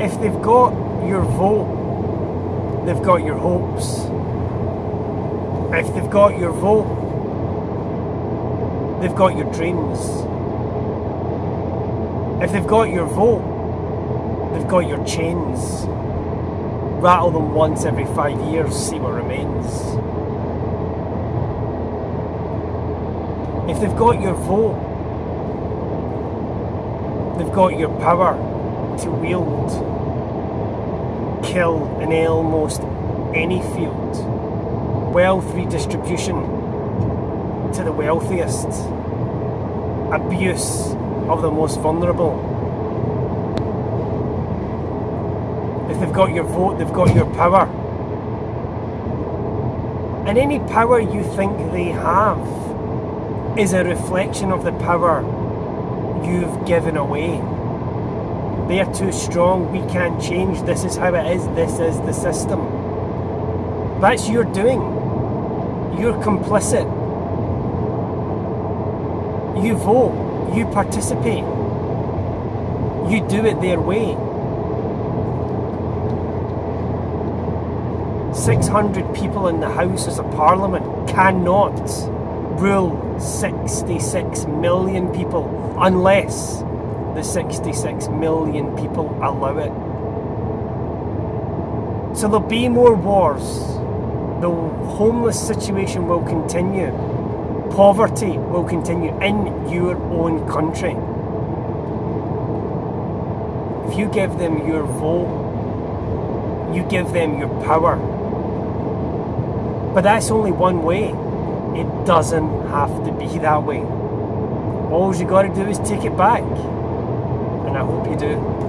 if they've got your vote, they've got your hopes. If they've got your vote, they've got your dreams. If they've got your vote, they've got your chains. Rattle them once every five years, see what remains. If they've got your vote, they've got your power to wield, kill in almost any field, wealth redistribution to the wealthiest, abuse of the most vulnerable. If they've got your vote, they've got your power. And any power you think they have is a reflection of the power you've given away. They are too strong, we can't change, this is how it is, this is the system. That's your doing. You're complicit. You vote, you participate, you do it their way. 600 people in the Houses of Parliament cannot rule 66 million people unless the 66 million people allow it. So there'll be more wars. The homeless situation will continue. Poverty will continue in your own country. If you give them your vote, you give them your power. But that's only one way. It doesn't have to be that way. All you got to do is take it back. And I hope you do.